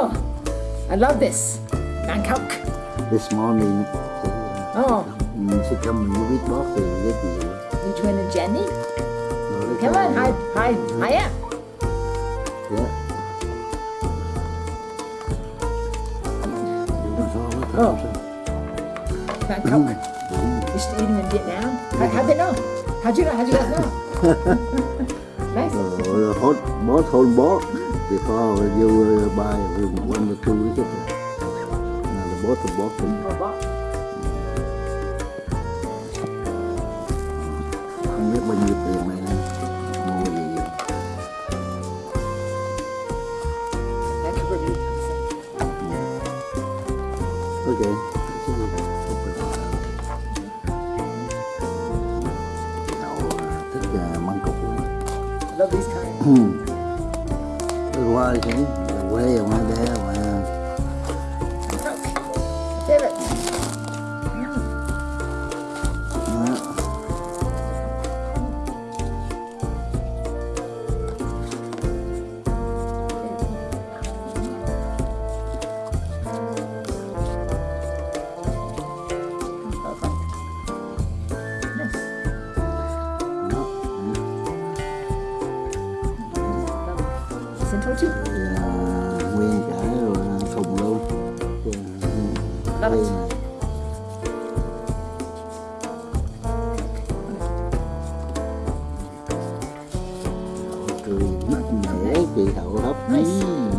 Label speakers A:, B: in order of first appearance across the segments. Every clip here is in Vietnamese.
A: Cameron. Hi, Em. Oh, I love this. Bangkok.
B: This morning
A: Oh,
B: mm, she come with boss thì giới thiệu
A: you twin and Jenny.
B: Rồi cái
A: Come on,
B: cái-
A: hi, hi, hi, Em.
B: Dạ. Đúng rồi, sao
A: Oh. Bangkok. Used to eat them in Vietnam. How, how'd they know? How'd you know? How'd you guys know? nice.
B: Rồi hot boss hold boss before you buy one or two ticket. Now the
A: Oh, wow.
B: không biết bao nhiêu tiền này nè mua gì vậy?
A: That could really
B: Ok. Cậu thích măng cục lắm.
A: love these kind.
B: chứ quê rồi mà bé rồi mà Central
A: 2. It.
B: cười mắt mẻ chị hậu hấp
A: Nice.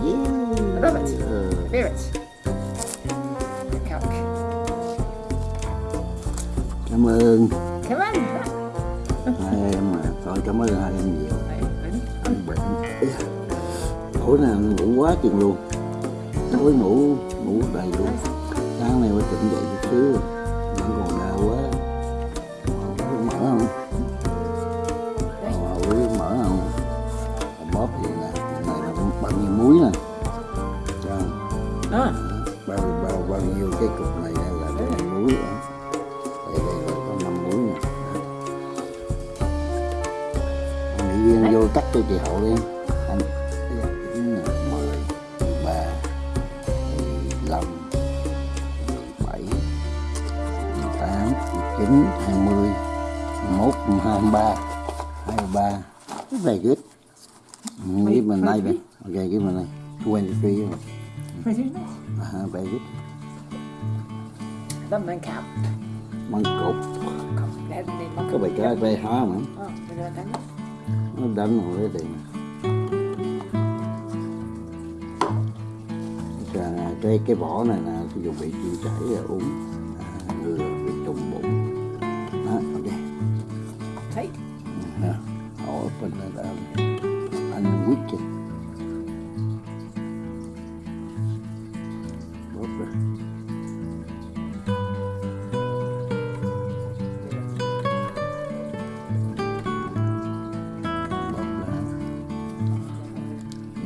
B: yeah.
A: love it.
B: Ờ,
A: Favorite. Bangkok.
B: cảm ơn
A: Come on.
B: hai em mà thôi cảm ơn hai em nhiều anh bệnh tối nào ngủ quá chừng luôn tối ngủ ngủ đầy luôn nay tỉnh dậy chút xíu vẫn còn đau quá. Mở không? Uống mở không? Bóp thì là này là bao nhiêu muối nè. Thấy không?
A: ah,
B: bao bao bao nhiêu cái cục này là nhiêu muối đó. đây đây là có năm muối nè. Mỹ viên vô cắt cho chị hậu đi. Anh chín hai mươi mốt hai ba hai ba. Very good give me a knife okay give me knife 23
A: pretty nice.
B: uh, very good
A: Love Bangkok.
B: măng cục
A: Glad they name
B: có bài cá bài há mà.
A: That?
B: nó đánh rồi đấy tiền cái cái vỏ này là sử dụng bị tiêu chảy rồi uống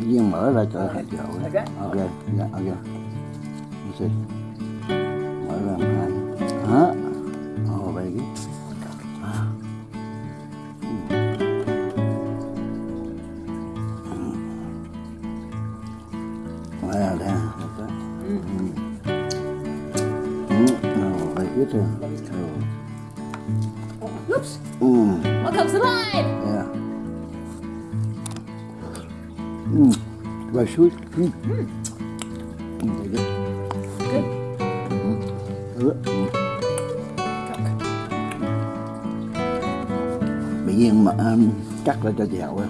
B: viên mở ra cho hai chậu
A: Ok.
B: ok dạ ok see. mở ra hai hả vậy cái à. Mở ra ừ. Ừ. Rồi
A: Oh, oops.
B: ừ.
A: One comes alive.
B: Yeah. Very sweet. Mm. Mm, very good.
A: Good.
B: Good. Mm. Bị nhiên mà um, cắt ra cho chị Hậu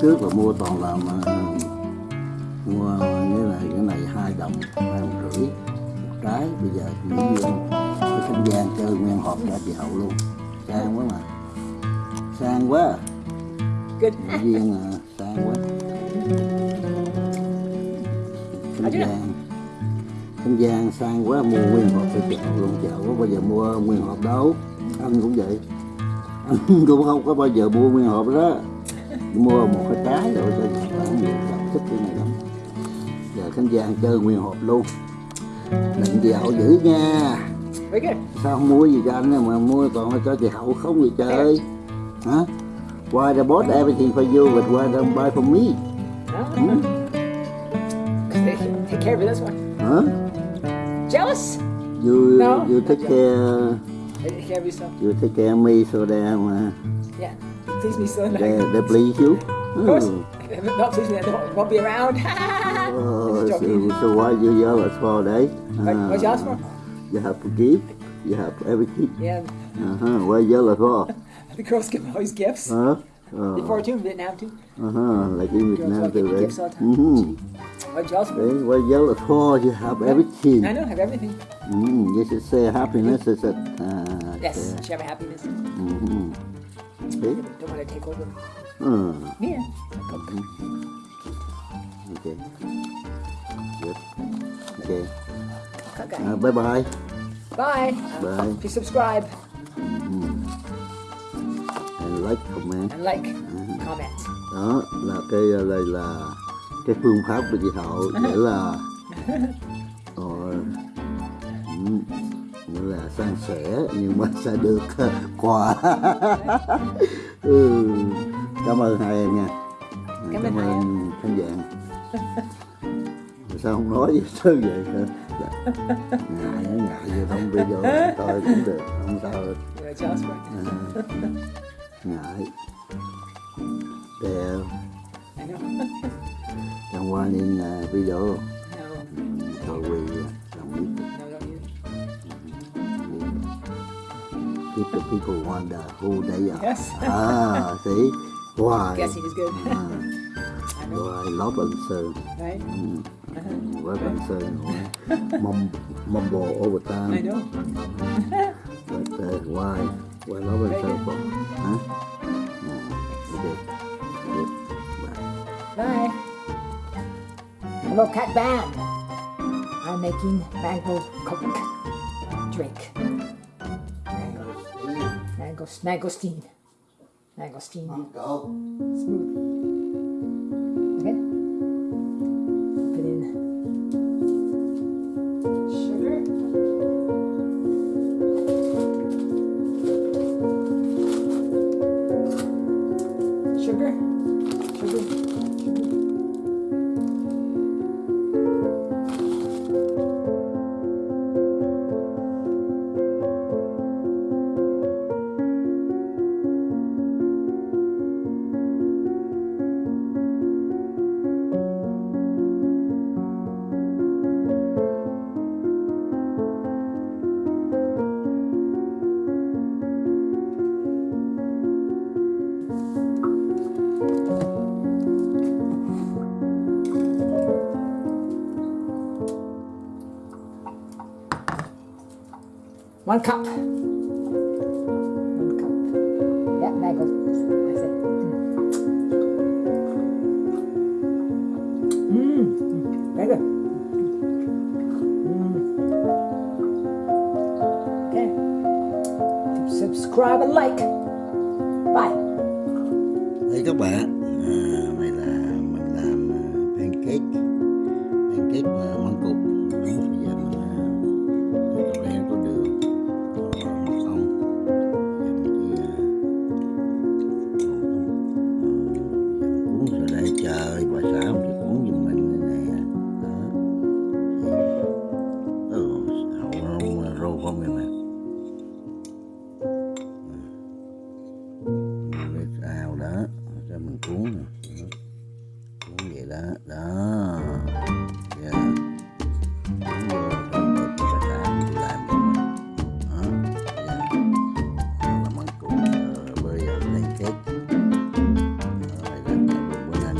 B: trước là mua toàn là mà mua như là cái này hai đồng hai đồng rưỡi một trái. Bây giờ mỹ viên cái không gian chơi nguyên hộp cho chị hậu luôn. Sang quá mà. Sang quá. Mỹ viên à, sang quá. Không gian. không gian sang quá mua nguyên hộp cho chị hậu luôn. Chị hậu có bao giờ mua nguyên hộp đâu. Anh cũng vậy. Cũng không có bao giờ mua nguyên hộp đó mua một cái trái rồi cho bạn nhiều bạn thích cái này lắm giờ khán giả chơi nguyên hộp luôn định chị hậu giữ nha sao không mua gì cho anh mà mua là cho chị hậu không gì chơi hả why the bought everything for you but why don't buy for me? Hmm?
A: Take, take care of this one.
B: hả
A: Jealous?
B: you
A: No.
B: you take care
A: Care of yourself.
B: you take care of me so that uh,
A: Yeah. Please me so
B: they,
A: like.
B: they please you
A: Of course.
B: Hmm.
A: It not please me, they won't, won't be around.
B: Oh, so, so why you jealous for đấy
A: What, what you ask for?
B: you have to give you have everything
A: Yeah.
B: uh-huh. why jealous for
A: The girls give always gifts.
B: huh
A: Before
B: uh,
A: too, in Vietnam too.
B: uh-huh. like in Việt
A: Girls
B: Nam too đấy
A: gifts all the time.
B: mm-hmm.
A: What ask for?
B: đấy why jealous for you have everything
A: I know, have everything.
B: mm, you should say happiness is it uh,
A: Yes,
B: say,
A: share my happiness.
B: mm-hmm. See?
A: Don't want to take over.
B: Uh,
A: Yeah.
B: okay good okay
A: Okay.
B: uh, bye bye
A: Bye.
B: bye
A: Please subscribe
B: mm. and like comment
A: and like, comment.
B: đó là cái đây là cái phương pháp của chị hậu là ờ, ừ, nghĩa là san sẻ nhưng mà sẽ được uh, quà ừ. cảm ơn hai em nha
A: Cảm ơn
B: khán giả sao không nói gì sao vậy? Dạ. ngại nó ngại vậy không video coi cũng được không sao
A: for it.
B: À, ngại đẹp Chẳng qua là video
A: No,
B: cho quỳ đồng ý
A: no, don't use it.
B: keep the people wonder who they are.
A: Yes.
B: Ah, see why?
A: Guessing is good. I know,
B: why love and Sơn,
A: right?
B: love and mum mumble all the
A: I
B: time.
A: know.
B: But uh, why? Why love and for? Huh?
A: Hello, Cat Band. I'm making mango coke drink. Mango, mango, mangosteen. Mangosteen.
B: Go.
A: Smooth. One cup. One cup. Yeah, mango. That's it. Mm. Mm. Very good. Mm. Okay. Subscribe and like. Bye.
B: Đây các bạn, đó. Cho mình cuốn nè. Cuốn vậy đó. Đó. Yeah. cuốn vô trong bột và làm mình làm cho mình đó. Yeah. làm ăn cuốn bơi vào lên kết. Rồi đó bữa nay